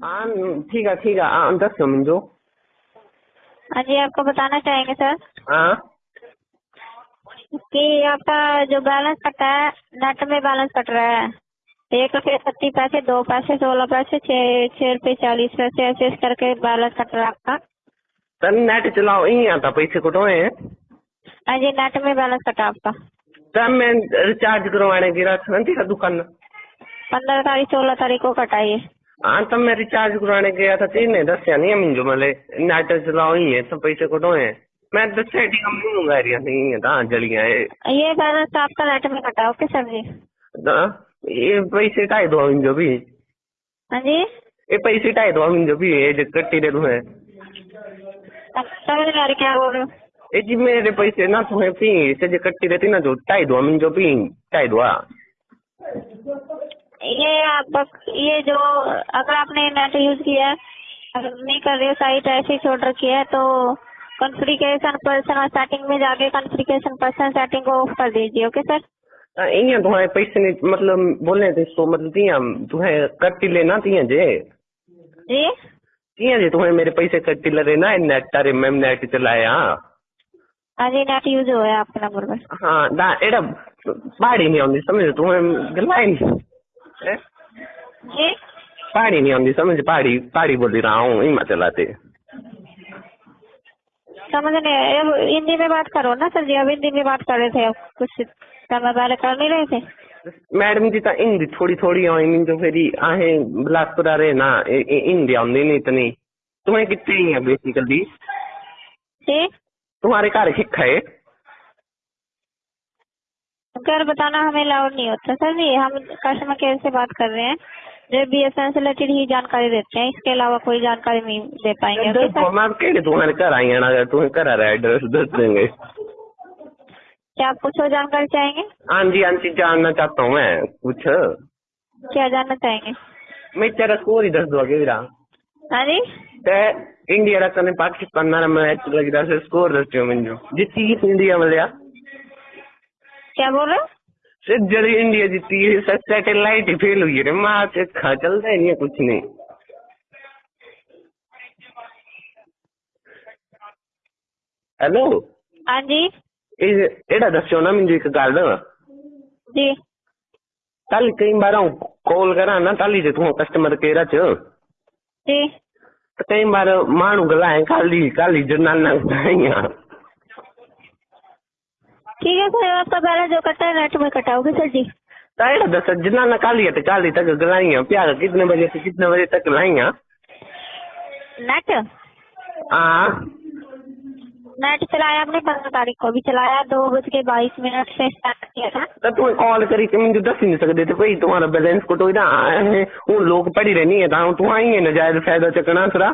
हाँ ठीक है ठीक है हाँ दसो हाँ जी आपको बताना चाहेंगे सर? हाँ। कि आपका जो बैलेंस कटा है नेट में बैलेंस कट रहा है। एक रुपये सत्ती पैसे दो पैसे सोलह पैसे छः छः रुपये चालीस पैसे ऐसे करके बैलेंस कट रहा है आपका। सर नेट चलाओ यही आता पैसे कटवाए हैं। हाँ जी नेट में बैलेंस कटा आपका। सर मैं रिचार्ज करवाने गिरा था दुकान। पंद्रह तारीख सोलह तारीख को कटाइए हाँ तब मैं रिचार्ज करवाने गया था तीन दसिया नहीं है मुझे मतलब नेट चलाओ ही है तो पैसे कटवाए हैं। मैं ठीक हम नहीं मंगा रही नहीं है हाँ जलियाँ ये ये बैलेंस आपका नेट में कटा ओके सर जी? हाँ, ये पैसे ढाई दो मुझे भी? हाँ जी? ये पैसे ढाई दो मुझे भी ये जो कट्टी दे तुम्हें अब समझ नहीं क्या बोल रहे हो ये जी मेरे पैसे ना तुम्हें पी से जो कट्टी रहती ना जो ढाई दो मुझे पी ढाई दो? ये आप ये जो अगर आपने नेट यूज़ किया है अगर नहीं कर रहे हो साइट ऐसे छोड़ रखी है तो कॉन्फ़िगरेशन पर्सन और सेटिंग में जाके कॉन्फ़िगरेशन पर्सन सेटिंग को ऑफ़ कर दीजिए ओके सर इयाँ तुम्हारे पैसे नहीं मतलब बोलने थे इसको मतलब तियाँ तुम्हें कट्टी लेना तियाँ जे। जी? तियाँ जे तुम्हें मेरे पैसे कट्टी ले रहे ना नेट अरे मैम नेट चलाया। हाँ जी नेट यूज़ है आपके नंबर पर हाँ ना एड़ा पहाड़ी नहीं आती समझ गल्ला ही नहीं? जी। पहाड़ी नहीं आती समझ पहाड़ी पहाड़ी बोल रहा हूँ इमा चलाते। समझ नहीं। अब हिंदी में बात करो ना सर जी अब हिंदी में बात कर रहे थे अब कुछ समय पहले कर नहीं रहे थे। मैडम जी तो हिंदी थोड़ी थोड़ी आई मीन जो फिर आहे बिलासपुर आ रहे ना हिंदी आती नहीं इतनी। तुम्हें कितनी है बेसिकली? जी। तुम्हारे घर शिक्षा है? घर बताना हमें अलाउड नहीं होता। सर जी हम कस्टमर केयर से बात कर रहे हैं। जो बी एस एन से रिलेटेड ही जानकारी देते हैं इसके अलावा कोई जानकारी नहीं दे पाएँगे। ओके देखो सर मैं केड़े तुम्हारे घर आई तुम्हें घर आ रहा एड्रेस दस देंगे। क्या आप कुछ और जानकारी चाहेंगे? हाँ जी हाँ जी जानना चाहता हूँ मैं। कुछ? क्या जानना चाहेंगे? मैं तेरा स्कोर ही दस दो आगे मेरा हाँ जी? ते इंडिया रा कने पाकिस्तान ना मैच लग रहा स्कोर दस मुझे जीती इंडिया मिलिया क्या बोल रहे हो? से जरी इंडिया जीती है सैटेलाइट ही फेल हुई है माँ से खा चलता ही नहीं है कुछ नहीं। हेलो? हाँ जी। एड़ा दस्यो ना मुझे एक गल जी। कल कई बार कॉल करा ना ताली जे तू कस्टमर केयर च? जी। त कई बार माण्हू ॻाल्हाए खाली खाली जनाना ॻाल्हाइयाँ ठीक है सर आपका बैलेंस जो कटा है नेट में कटाओगे सर जी। त अहिड़ा दस जनाना काली ते चाली तक ॻाल्हाइयाँ प्यार कितने बजे से कितने बजे तक ॻाल्हाइयाँ नेट? हाँ। नेट चलाया आपने पंद्रह तारीख को भी चलाया दो बज के बाईस मिनट से स्टार्ट किया था। त तू कॉल करी के मुझे दस ही नहीं सकते थे कोई तुम्हारा बैलेंस को तो इधर हूँ लोग पढ़ी रहनी है तो तू आई है नजायज फ़ायदा चकना सरा।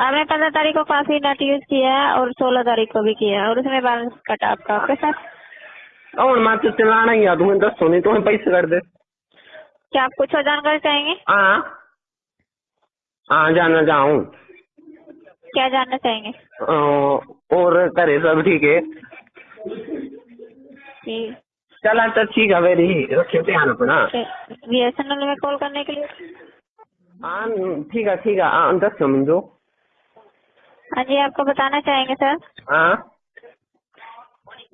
आपने पंद्रह तारीख को काफ़ी नेट यूज़ किया है और सोलह तारीख को भी किया है और उसमें बैलेंस कटा आपका ओके सर और मैं तो चलाना ही आ तुम्हें दसो नहीं तुम्हें पैसे कर दे। क्या आप कुछ और जानकारी चाहेंगे? हाँ। हाँ जाना जाऊँ क्या जानना चाहेंगे? और करे सब ठीक है। चला तो ठीक है मेरी रखियो ध्यान अपना। बी एस एन एल में कॉल करने के लिए? हाँ ठीक है ठीक है। हाँ दसो मुझे हाँ जी आपको बताना चाहेंगे सर? हाँ।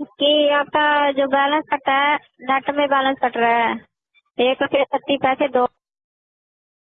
कि आपका जो बैलेंस कटा है नेट में बैलेंस कट रहा है। एक रुपये सत्ती पैसे दो